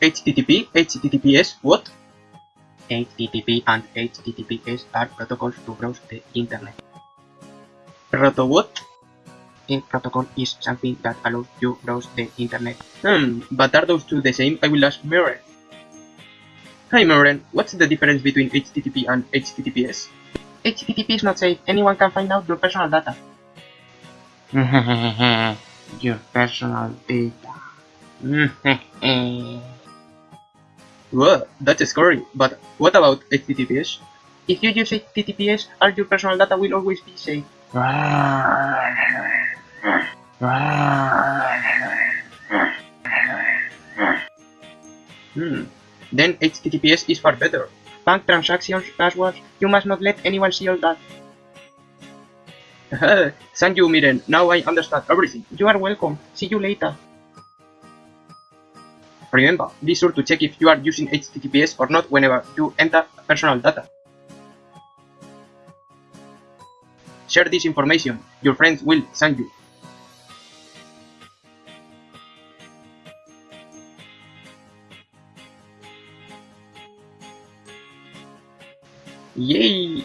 HTTP, HTTPS, what? HTTP and HTTPS are protocols to browse the internet. Proto what? A protocol is something that allows you browse the internet. Hmm, but are those two the same? I will ask Maren. Hi Maren, what's the difference between HTTP and HTTPS? HTTP is not safe. Anyone can find out your personal data. your personal data. well, that's scary. But what about HTTPS? If you use HTTPS, all your personal data will always be safe. Hmm. Then HTTPS is far better. Bank transactions, passwords, you must not let anyone see all that. Thank you, Miren. Now I understand everything. You are welcome. See you later. Remember, be sure to check if you are using HTTPS or not whenever you enter personal data. Share this information. Your friends will thank you. Yay!